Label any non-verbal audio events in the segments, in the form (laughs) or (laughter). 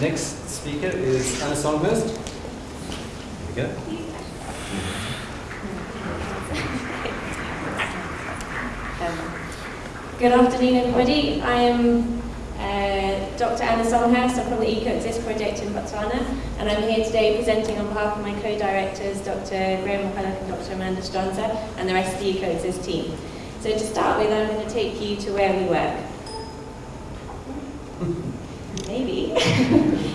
Next speaker is Anna Songhurst. Here we go. Good afternoon, everybody. I am uh, Dr. Anna Songhurst. I'm from the EcoExist project in Botswana, and I'm here today presenting on behalf of my co-directors, Dr. Graham McCulloch and Dr. Amanda Stronza, and the rest of the EcoExist team. So to start with, I'm going to take you to where we work. (laughs) Maybe. (laughs)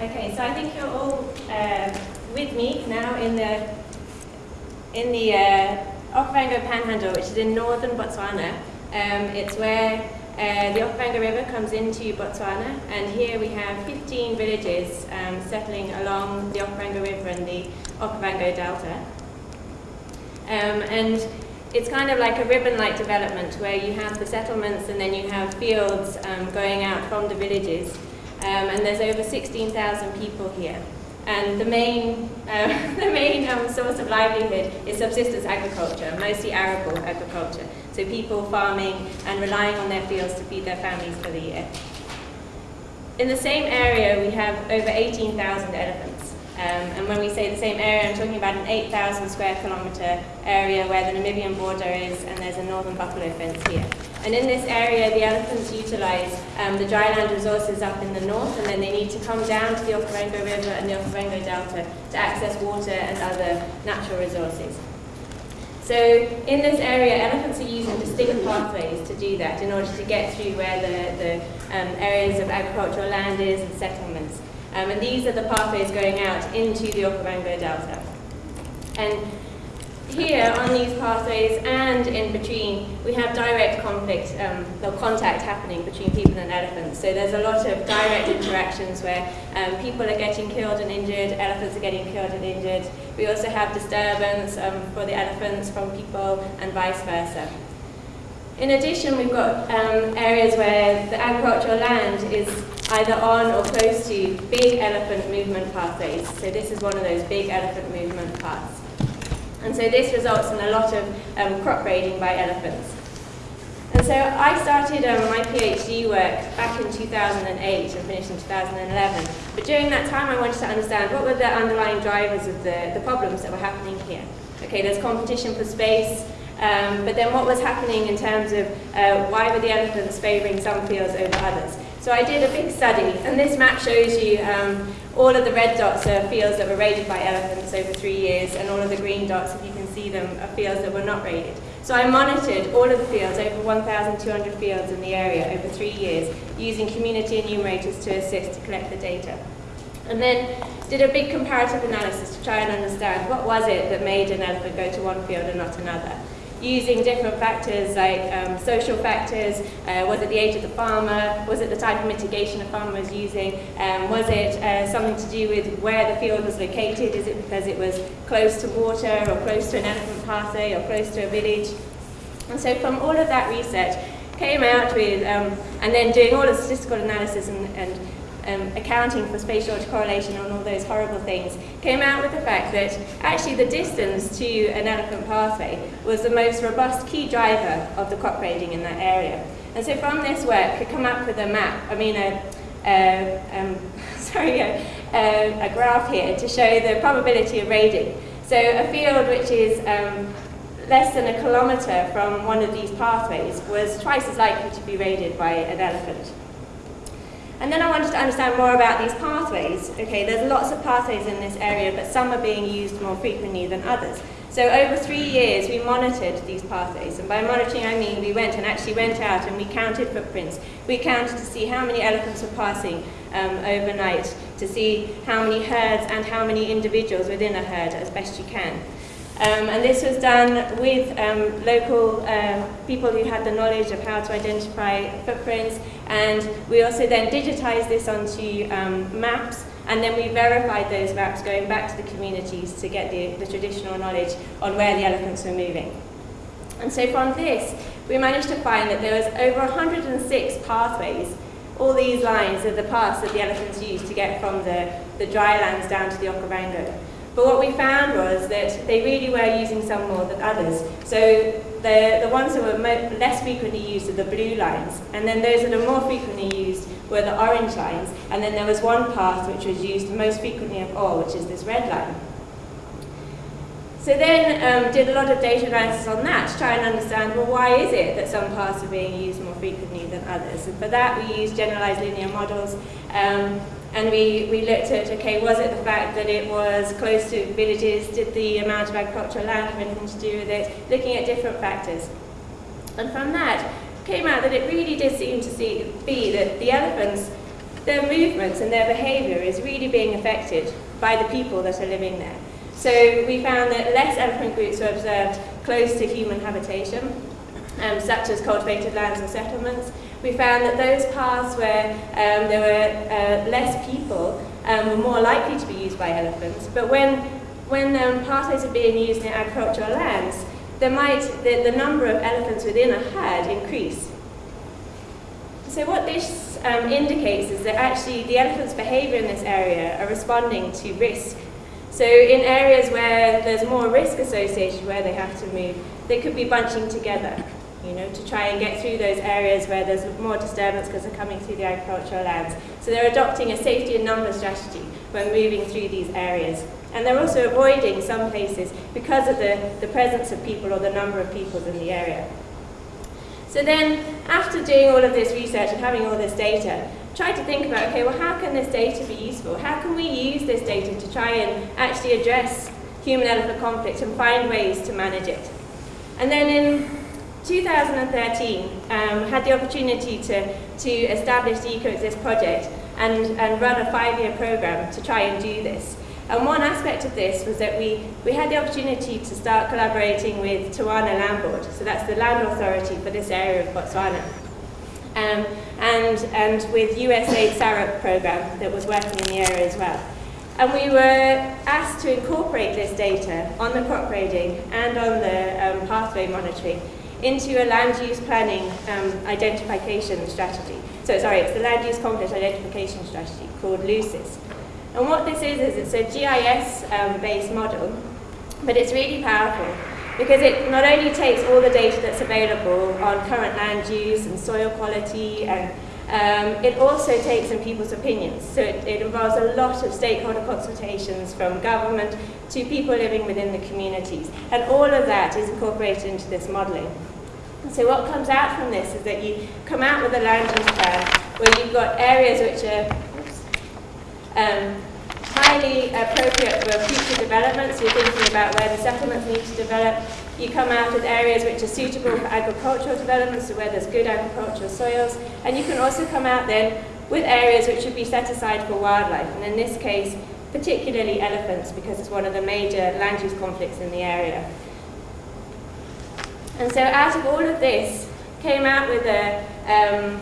Okay, so I think you're all uh, with me now in the in the uh, Okavango Panhandle, which is in northern Botswana. Um, it's where uh, the Okavango River comes into Botswana, and here we have 15 villages um, settling along the Okavango River and the Okavango Delta. Um, and it's kind of like a ribbon-like development where you have the settlements and then you have fields um, going out from the villages. Um, and there's over 16,000 people here. And the main, (laughs) uh, the main um, source of livelihood is subsistence agriculture, mostly arable agriculture. So people farming and relying on their fields to feed their families for the year. In the same area, we have over 18,000 elephants. Um, and when we say the same area, I'm talking about an 8,000 square kilometre area where the Namibian border is, and there's a northern buffalo fence here. And in this area, the elephants utilise um, the dryland resources up in the north, and then they need to come down to the Okavango River and the Okavango Delta to access water and other natural resources. So in this area, elephants are using distinct pathways to do that in order to get through where the, the um, areas of agricultural land is and settlements. Um, and these are the pathways going out into the Okavango Delta. And here on these pathways between, we have direct conflict, um, or contact happening between people and elephants. So there's a lot of direct interactions where um, people are getting killed and injured, elephants are getting killed and injured. We also have disturbance um, for the elephants from people and vice versa. In addition, we've got um, areas where the agricultural land is either on or close to big elephant movement pathways. So this is one of those big elephant movement paths. And so this results in a lot of um, crop raiding by elephants. And so I started um, my PhD work back in 2008 and finished in 2011. But during that time I wanted to understand what were the underlying drivers of the, the problems that were happening here. Okay, there's competition for space, um, but then what was happening in terms of uh, why were the elephants favouring some fields over others? So I did a big study, and this map shows you um, all of the red dots are fields that were raided by elephants over three years, and all of the green dots, if you can see them, are fields that were not raided. So I monitored all of the fields, over 1,200 fields in the area over three years, using community enumerators to assist to collect the data. And then did a big comparative analysis to try and understand what was it that made an elephant go to one field and not another using different factors like um, social factors, uh, was it the age of the farmer, was it the type of mitigation the farmer was using, um, was it uh, something to do with where the field was located, is it because it was close to water or close to an elephant pathway or close to a village. And so from all of that research, came out with, um, and then doing all the statistical analysis and, and um, accounting for spatial correlation and all those horrible things, came out with the fact that actually the distance to an elephant pathway was the most robust key driver of the crop raiding in that area. And so from this work, could come up with a map, I mean, a, a um, (laughs) sorry, a, a, graph here to show the probability of raiding. So a field which is um, less than a kilometre from one of these pathways was twice as likely to be raided by an elephant. And then I wanted to understand more about these pathways. Okay, there's lots of pathways in this area, but some are being used more frequently than others. So over three years, we monitored these pathways. And by monitoring, I mean we went and actually went out and we counted footprints. We counted to see how many elephants were passing um, overnight, to see how many herds and how many individuals within a herd as best you can. Um, and this was done with um, local uh, people who had the knowledge of how to identify footprints. And we also then digitized this onto um, maps. And then we verified those maps going back to the communities to get the, the traditional knowledge on where the elephants were moving. And so from this, we managed to find that there was over 106 pathways all these lines are the paths that the elephants used to get from the, the dry lands down to the Okavango. But what we found was that they really were using some more than others. So the, the ones that were less frequently used are the blue lines, and then those that are more frequently used were the orange lines, and then there was one path which was used most frequently of all, which is this red line. So then um, did a lot of data analysis on that to try and understand, well, why is it that some paths are being used more frequently than others? And for that, we used generalized linear models. Um, and we, we looked at, okay, was it the fact that it was close to villages? Did the amount of agricultural land have anything to do with it? Looking at different factors. And from that, came out that it really did seem to see, be that the elephants, their movements and their behavior is really being affected by the people that are living there. So we found that less elephant groups were observed close to human habitation, um, such as cultivated lands and settlements, we found that those paths where um, there were uh, less people um, were more likely to be used by elephants. But when, when um, pathways are being used in agricultural lands, there might, the, the number of elephants within a herd increase. So what this um, indicates is that actually the elephant's behavior in this area are responding to risk. So in areas where there's more risk associated where they have to move, they could be bunching together you know, to try and get through those areas where there's more disturbance because they're coming through the agricultural lands. So they're adopting a safety and number strategy when moving through these areas. And they're also avoiding some places because of the, the presence of people or the number of people in the area. So then, after doing all of this research and having all this data, try to think about, okay, well, how can this data be useful? How can we use this data to try and actually address human-elephant conflict and find ways to manage it? And then in 2013, um, had the opportunity to, to establish the EcoExist project and, and run a five-year program to try and do this. And one aspect of this was that we, we had the opportunity to start collaborating with Tawana Land Board, so that's the land authority for this area of Botswana. Um, and, and with USAID SAREP program that was working in the area as well. And we were asked to incorporate this data on the crop raiding and on the um, pathway monitoring into a land use planning um, identification strategy. So sorry, it's the land use conflict identification strategy called LUCIS. And what this is, is it's a GIS-based um, model, but it's really powerful because it not only takes all the data that's available on current land use and soil quality, and um, it also takes in people's opinions. So it, it involves a lot of stakeholder consultations from government to people living within the communities. And all of that is incorporated into this modelling. So what comes out from this is that you come out with a land use plan where you've got areas which are um, highly appropriate for future development, so you're thinking about where the settlements need to develop. You come out with areas which are suitable for agricultural development, so where there's good agricultural soils. And you can also come out then with areas which should be set aside for wildlife, and in this case, particularly elephants, because it's one of the major land use conflicts in the area. And so out of all of this, came out with a, um,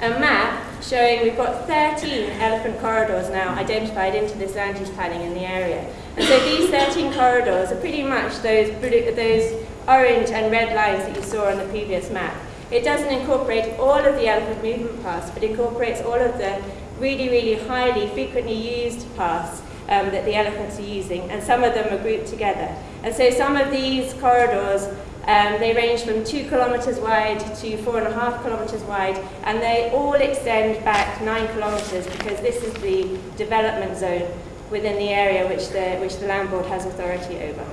a map showing we've got 13 elephant corridors now identified into this land use planning in the area. And so these 13 corridors are pretty much those, those orange and red lines that you saw on the previous map. It doesn't incorporate all of the elephant movement paths, but incorporates all of the, really, really highly frequently used paths um, that the elephants are using, and some of them are grouped together. And so some of these corridors, um, they range from two kilometres wide to four and a half kilometres wide, and they all extend back nine kilometres because this is the development zone within the area which the, which the land board has authority over.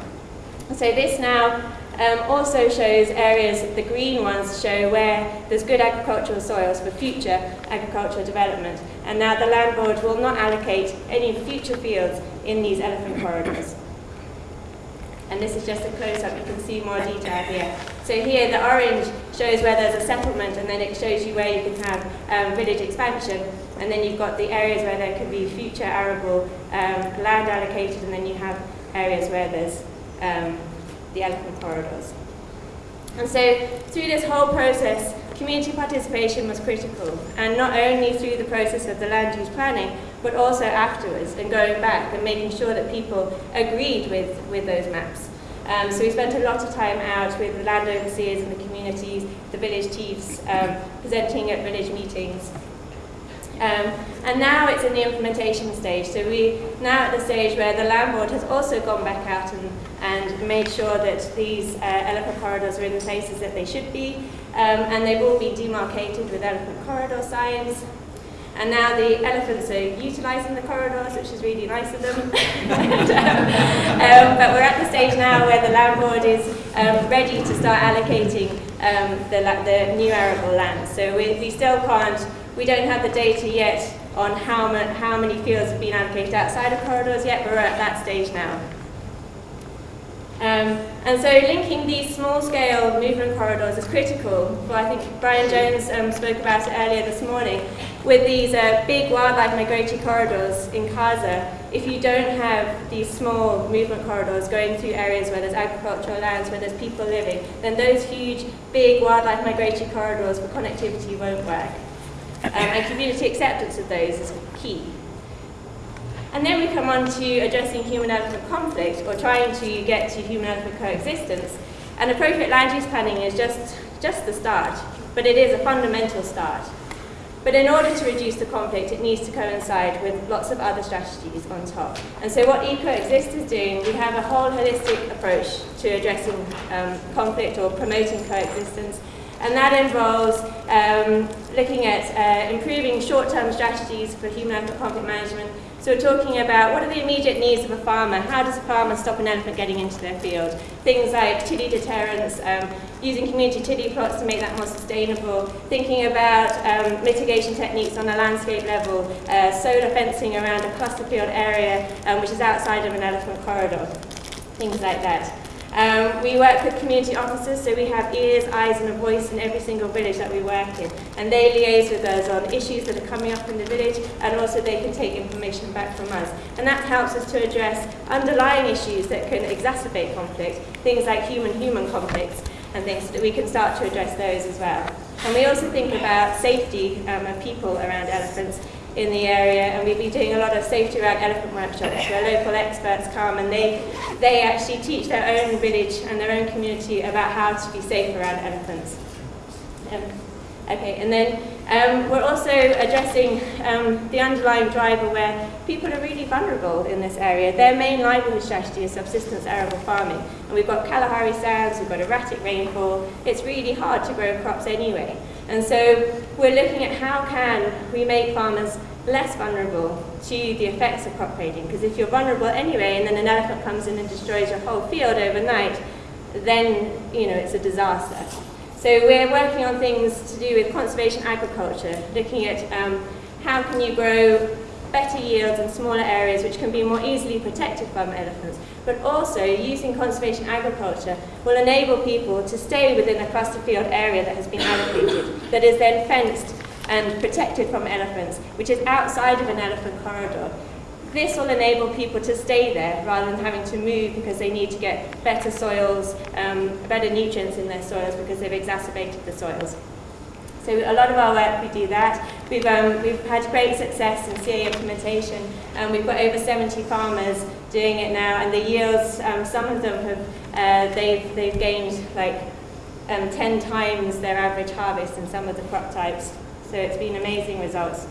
So this now um, also shows areas, the green ones show where there's good agricultural soils for future agricultural development. And now the land board will not allocate any future fields in these elephant corridors. And this is just a close-up, you can see more detail here. So here the orange shows where there's a settlement and then it shows you where you can have um, village expansion. And then you've got the areas where there could be future arable um, land allocated and then you have areas where there's um, the elephant corridors. And so through this whole process, community participation was critical, and not only through the process of the land use planning, but also afterwards, and going back and making sure that people agreed with, with those maps. Um, so we spent a lot of time out with the land overseers and the communities, the village chiefs, um, presenting at village meetings, um, and now it's in the implementation stage. So we now at the stage where the land board has also gone back out and, and made sure that these uh, elephant corridors are in the places that they should be. Um, and they've all been demarcated with elephant corridor signs. And now the elephants are utilising the corridors, which is really nice of them. (laughs) and, um, um, but we're at the stage now where the land board is um, ready to start allocating um, the, the new arable land. So we, we still can't we don't have the data yet on how, ma how many fields have been allocated outside of corridors yet, but we're at that stage now. Um, and so linking these small-scale movement corridors is critical. Well, I think Brian Jones um, spoke about it earlier this morning. With these uh, big wildlife migratory corridors in KAZA, if you don't have these small movement corridors going through areas where there's agricultural lands, where there's people living, then those huge, big wildlife migratory corridors for connectivity won't work. Um, and community acceptance of those is key. And then we come on to addressing human-elephant conflict, or trying to get to human-elephant coexistence. And appropriate land use planning is just, just the start, but it is a fundamental start. But in order to reduce the conflict, it needs to coincide with lots of other strategies on top. And so what EcoExist is doing, we have a whole holistic approach to addressing um, conflict or promoting coexistence and that involves um, looking at uh, improving short-term strategies for human elephant conflict management. So we're talking about what are the immediate needs of a farmer? How does a farmer stop an elephant getting into their field? Things like chili deterrence, um, using community chili plots to make that more sustainable, thinking about um, mitigation techniques on a landscape level, uh, solar fencing around a cluster field area um, which is outside of an elephant corridor, things like that. Um, we work with community officers, so we have ears, eyes and a voice in every single village that we work in. And they liaise with us on issues that are coming up in the village and also they can take information back from us. And that helps us to address underlying issues that can exacerbate conflict, things like human-human conflicts and things that we can start to address those as well. And we also think about safety um, of people around elephants in the area and we've been doing a lot of safety around elephant workshops where local experts come and they, they actually teach their own village and their own community about how to be safe around elephants. Um, okay, and then um, we're also addressing um, the underlying driver where people are really vulnerable in this area. Their main livelihood strategy is subsistence arable farming. And we've got Kalahari sands, we've got erratic rainfall. It's really hard to grow crops anyway. And so we're looking at how can we make farmers less vulnerable to the effects of crop raiding. Because if you're vulnerable anyway and then an elephant comes in and destroys your whole field overnight, then you know it's a disaster. So we're working on things to do with conservation agriculture, looking at um, how can you grow better yields in smaller areas which can be more easily protected from elephants, but also using conservation agriculture will enable people to stay within a cluster field area that has been allocated, that is then fenced and protected from elephants, which is outside of an elephant corridor. This will enable people to stay there rather than having to move because they need to get better soils, um, better nutrients in their soils because they've exacerbated the soils. So a lot of our work, we do that. We've, um, we've had great success in CA implementation, and we've got over 70 farmers doing it now, and the yields, um, some of them have, uh, they've, they've gained like um, 10 times their average harvest in some of the crop types. So it's been amazing results.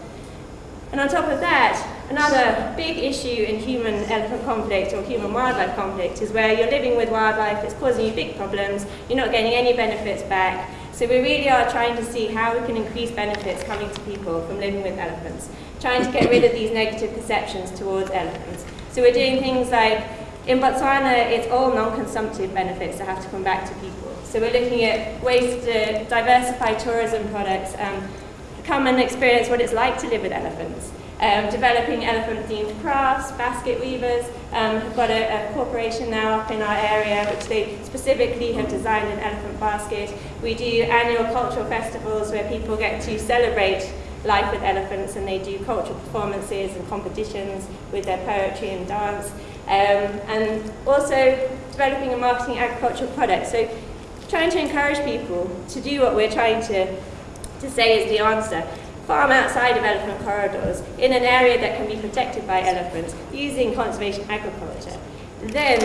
And on top of that, another big issue in human-elephant conflict or human-wildlife conflict is where you're living with wildlife, it's causing you big problems, you're not getting any benefits back. So we really are trying to see how we can increase benefits coming to people from living with elephants, trying to get rid of these negative perceptions towards elephants. So we're doing things like, in Botswana, it's all non-consumptive benefits that have to come back to people. So we're looking at ways to diversify tourism products, um, come and experience what it's like to live with elephants. Um, developing elephant-themed crafts, basket weavers. Um, we've got a, a, corporation now up in our area which they specifically have designed an elephant basket. We do annual cultural festivals where people get to celebrate life with elephants and they do cultural performances and competitions with their poetry and dance. Um, and also developing and marketing agricultural products. So trying to encourage people to do what we're trying to, to say is the answer. Farm outside of elephant corridors in an area that can be protected by elephants using conservation agriculture. Then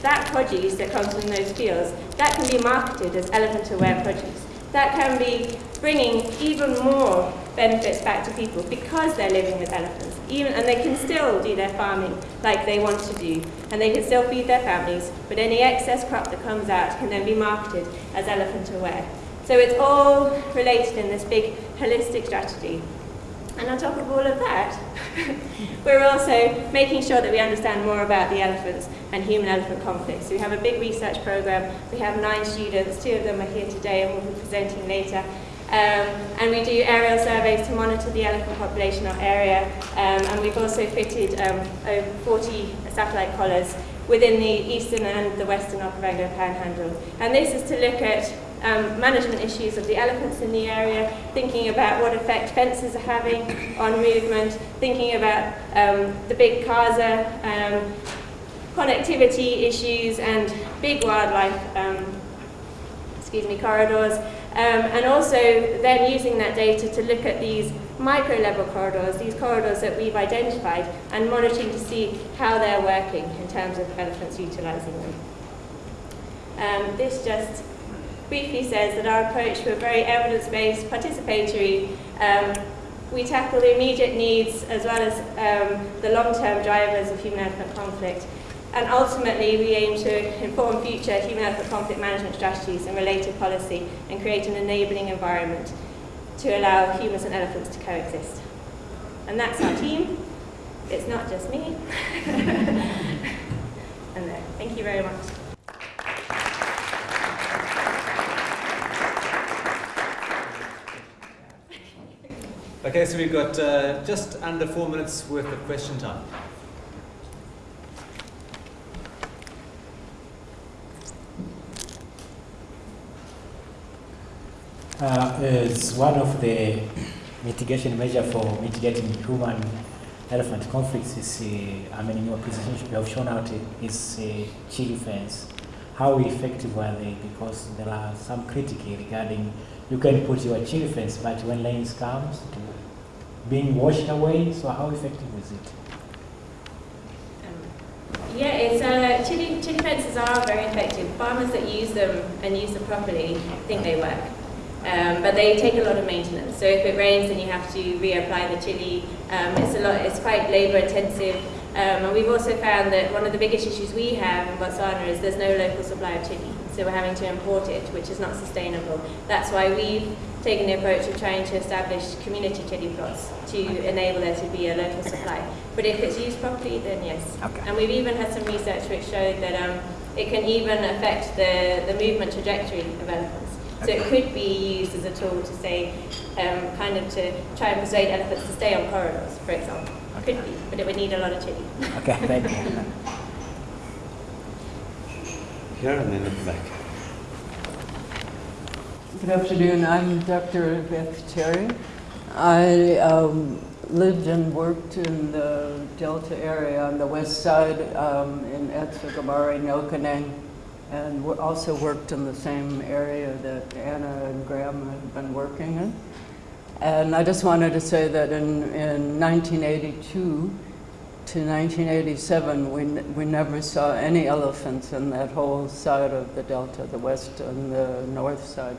that produce that comes from those fields, that can be marketed as elephant-aware produce. That can be bringing even more benefits back to people because they're living with elephants. Even, and they can still do their farming like they want to do, and they can still feed their families, but any excess crop that comes out can then be marketed as elephant aware. So it's all related in this big holistic strategy. And on top of all of that, (laughs) we're also making sure that we understand more about the elephants and human-elephant conflicts. So we have a big research program. We have nine students. Two of them are here today and will be presenting later. Um, and we do aerial surveys to monitor the elephant population or area. Um, and we've also fitted um, over 40 satellite collars within the eastern and the western Okavango panhandle. And this is to look at um, management issues of the elephants in the area, thinking about what effect fences are having on movement, thinking about um, the big KAZA um, connectivity issues and big wildlife um, excuse me, corridors, um, and also then using that data to look at these micro-level corridors, these corridors that we've identified, and monitoring to see how they're working in terms of elephants utilising them. Um, this just briefly says that our approach, we're very evidence-based, participatory, um, we tackle the immediate needs as well as um, the long-term drivers of human-elephant conflict. And ultimately, we aim to inform future human-elephant conflict management strategies and related policy and create an enabling environment to allow humans and elephants to coexist. And that's our team. It's not just me. (laughs) and there. Thank you very much. Okay, so we've got uh, just under four minutes worth of question time. uh, one of the mitigation measure for mitigating human elephant conflicts is, uh, I mean, in your presentation you have shown out is uh, chili fence. How effective are they? Because there are some critique regarding you can put your chili fence, but when rains comes, to being washed away. So how effective is it? Um, yeah, it's uh, chili, chili fences are very effective. Farmers that use them and use them properly think they work. Um, but they take a lot of maintenance. So if it rains, then you have to reapply the chili. Um, it's a lot. It's quite labour intensive. Um, and we've also found that one of the biggest issues we have in Botswana is there's no local supply of chili. So we're having to import it, which is not sustainable. That's why we've taken the approach of trying to establish community chili plots to enable there to be a local supply. But if it's used properly, then yes. Okay. And we've even had some research which showed that um, it can even affect the, the movement trajectory of elephants. So it could be used as a tool to say, um, kind of to try and persuade elephants to stay on corridors, for example. Okay. Could be, but it would need a lot of chili. Okay, thank you. Here and then at the back. Good afternoon. I'm Dr. Beth Terry. I um, lived and worked in the Delta area on the west side um, in Etsagamari, Nokaneng, and also worked in the same area that Anna and Graham have been working in. And I just wanted to say that in, in 1982 to 1987, we, we never saw any elephants in that whole side of the delta, the west and the north side.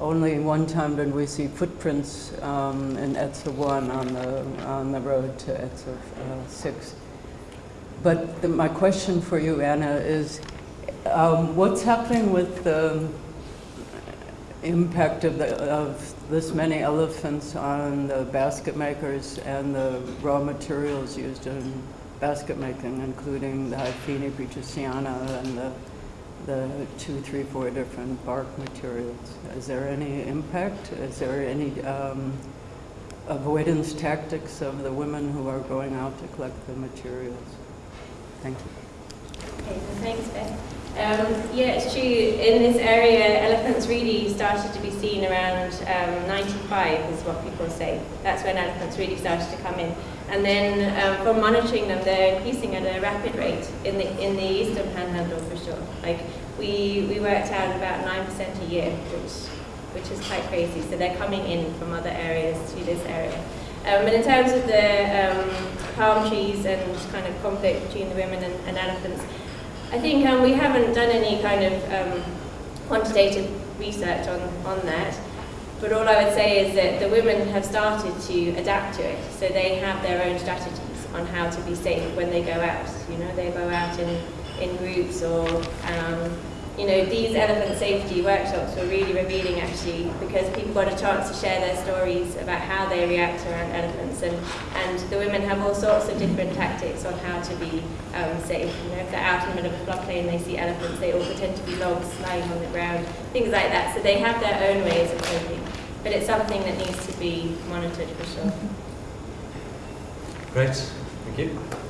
Only one time did we see footprints um, in Etsha 1 on the, on the road to Etsha uh, 6. But the, my question for you, Anna, is um, what's happening with the impact of, the, of this many elephants on the basket makers and the raw materials used in basket making, including the Hyphaene petersiana and the, the two, three, four different bark materials? Is there any impact? Is there any um, avoidance tactics of the women who are going out to collect the materials? Thank you. Okay, so thanks, Beth. Um, yeah, it's true. In this area, elephants really started to be seen around um, 95, is what people say. That's when elephants really started to come in. And then um, from monitoring them, they're increasing at a rapid rate in the in the eastern panhandle for sure. Like we we worked out about nine percent a year, which which is quite crazy. So they're coming in from other areas to this area. Um, and in terms of the um, palm trees and kind of conflict between the women and, and elephants, I think um, we haven't done any kind of um, quantitative research on, on that. But all I would say is that the women have started to adapt to it. So they have their own strategies on how to be safe when they go out. You know, they go out in, in groups or um, you know, these elephant safety workshops were really revealing actually because people got a chance to share their stories about how they react around elephants and, and the women have all sorts of different tactics on how to be um, safe. You know, if they're out in the middle of a floodplain and they see elephants, they all pretend to be logs lying on the ground, things like that. So they have their own ways of coping. But it's something that needs to be monitored for sure. Great, thank you.